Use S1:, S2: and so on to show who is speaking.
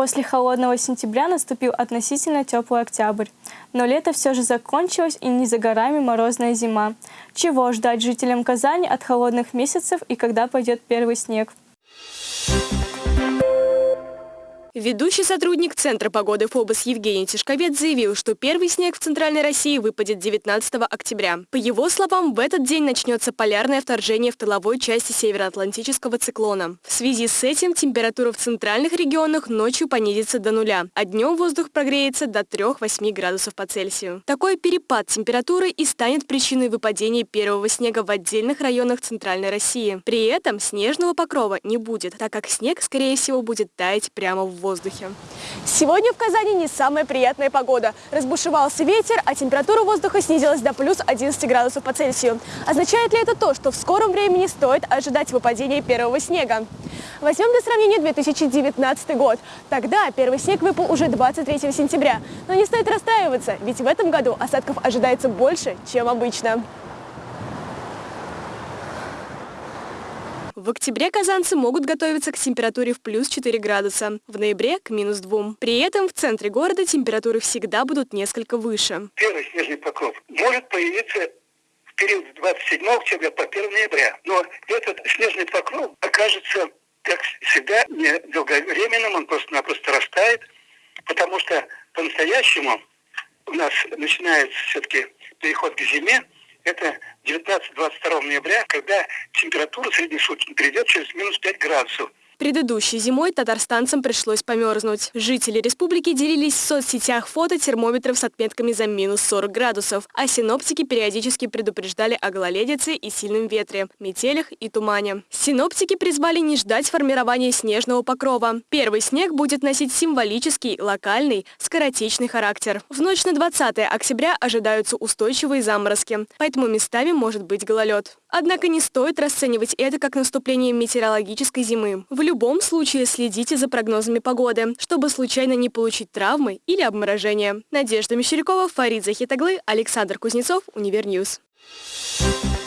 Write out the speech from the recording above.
S1: После холодного сентября наступил относительно теплый октябрь. Но лето все же закончилось и не за горами морозная зима. Чего ждать жителям Казани от холодных месяцев и когда пойдет первый снег?
S2: Ведущий сотрудник Центра погоды ФОБОС Евгений Тишковец заявил, что первый снег в Центральной России выпадет 19 октября. По его словам, в этот день начнется полярное вторжение в тыловой части североатлантического циклона. В связи с этим температура в центральных регионах ночью понизится до нуля, а днем воздух прогреется до 3-8 градусов по Цельсию. Такой перепад температуры и станет причиной выпадения первого снега в отдельных районах Центральной России. При этом снежного покрова не будет, так как снег, скорее всего, будет таять прямо воздухе.
S3: Сегодня в Казани не самая приятная погода. Разбушевался ветер, а температура воздуха снизилась до плюс 11 градусов по Цельсию. Означает ли это то, что в скором времени стоит ожидать выпадения первого снега? Возьмем для сравнения 2019 год. Тогда первый снег выпал уже 23 сентября. Но не стоит расстраиваться, ведь в этом году осадков ожидается больше, чем обычно.
S2: В октябре казанцы могут готовиться к температуре в плюс 4 градуса, в ноябре к минус 2. При этом в центре города температуры всегда будут несколько выше.
S4: Первый снежный покров может появиться в период с 27 октября по 1 ноября. Но этот снежный покров окажется, как всегда, недолговременным, он просто-напросто растает, потому что по-настоящему у нас начинается все-таки переход к зиме, это 19-22 ноября, когда температура среднесуточно перейдет через минус 5 градусов.
S2: Предыдущей зимой татарстанцам пришлось померзнуть. Жители республики делились в соцсетях фото термометров с отметками за минус 40 градусов, а синоптики периодически предупреждали о гололедице и сильном ветре, метелях и тумане. Синоптики призвали не ждать формирования снежного покрова. Первый снег будет носить символический, локальный, скоротечный характер. В ночь на 20 октября ожидаются устойчивые заморозки, поэтому местами может быть гололед. Однако не стоит расценивать это как наступление метеорологической зимы. В любом случае следите за прогнозами погоды, чтобы случайно не получить травмы или обморожения. Надежда Мещерякова, Фарид Захид оглы, Александр Кузнецов, Univer News. Thank you